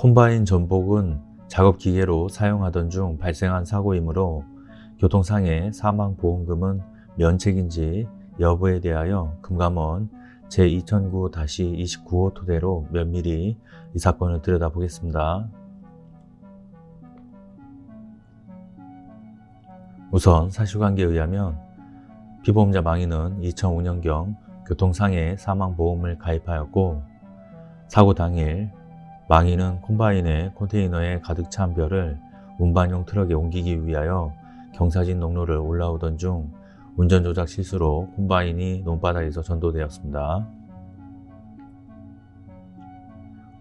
콤바인 전복은 작업기계로 사용하던 중 발생한 사고이므로 교통상해 사망보험금은 면책인지 여부에 대하여 금감원 제2009-29호 토대로 면밀히 이 사건을 들여다보겠습니다. 우선 사실관계에 의하면 피보험자 망인은 2005년경 교통상해 사망보험을 가입하였고 사고 당일 망인은 콤바인의 컨테이너에 가득 찬 벼를 운반용 트럭에 옮기기 위하여 경사진 농로를 올라오던 중 운전조작 실수로 콤바인이 논바닥에서 전도되었습니다.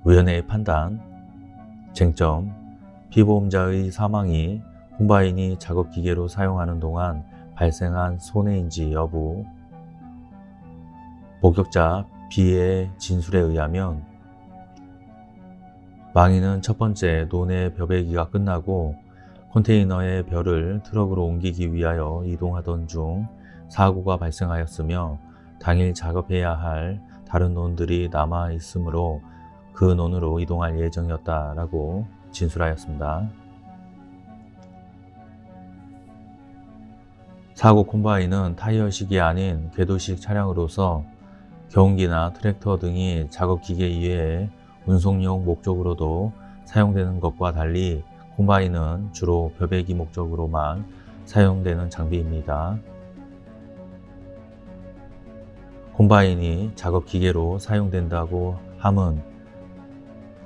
위원회의 판단. 쟁점. 피보험자의 사망이 콤바인이 작업기계로 사용하는 동안 발생한 손해인지 여부. 목격자 B의 진술에 의하면 망인은 첫 번째 논의 벼베기가 끝나고 컨테이너의 벼를 트럭으로 옮기기 위하여 이동하던 중 사고가 발생하였으며 당일 작업해야 할 다른 논들이 남아 있으므로 그 논으로 이동할 예정이었다라고 진술하였습니다. 사고 콤바인은 타이어식이 아닌 궤도식 차량으로서 경운기나 트랙터 등이 작업기계 이외에 운송용 목적으로도 사용되는 것과 달리 콤바인은 주로 벼베기 목적으로만 사용되는 장비입니다. 콤바인이 작업기계로 사용된다고 함은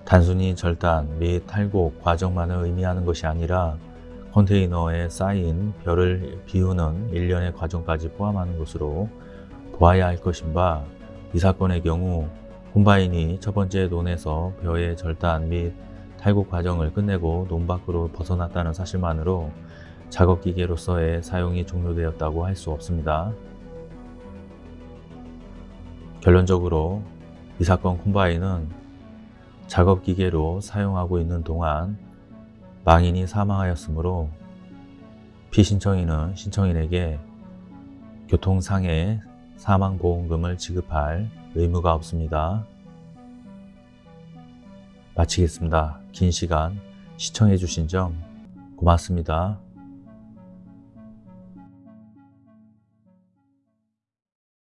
단순히 절단 및 탈곡 과정만을 의미하는 것이 아니라 컨테이너에 쌓인 벼를 비우는 일련의 과정까지 포함하는 것으로 보아야 할 것인 바 이 사건의 경우 콤바인이 첫 번째 논에서 벼의 절단 및 탈곡 과정을 끝내고 논 밖으로 벗어났다는 사실만으로 작업기계로서의 사용이 종료되었다고 할 수 없습니다. 결론적으로 이 사건 콤바인은 작업기계로 사용하고 있는 동안 망인이 사망하였으므로 피신청인은 신청인에게 교통상해 사망보험금을 지급할 의무가 없습니다. 마치겠습니다. 긴 시간 시청해 주신 점 고맙습니다.